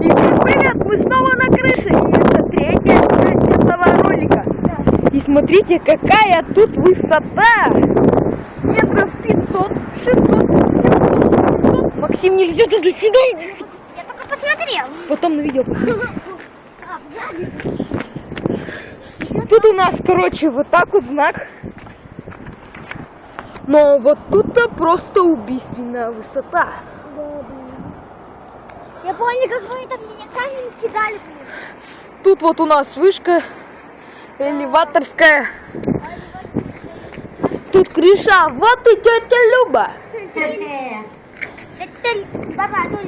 Всем привет! Мы снова на крыше! И это третья часть этого ролика. И смотрите, какая тут высота! Метров 500, 600, 700. Максим, нельзя туда сюда! Я только посмотрел. Потом на видео посмотрим. Тут у нас, короче, вот так вот знак. Но вот тут-то просто убийственная высота. Я помню, как вы там меня камень кидали. Тут вот у нас вышка элеваторская. Тут крыша. Вот и тетя Люба. Баба?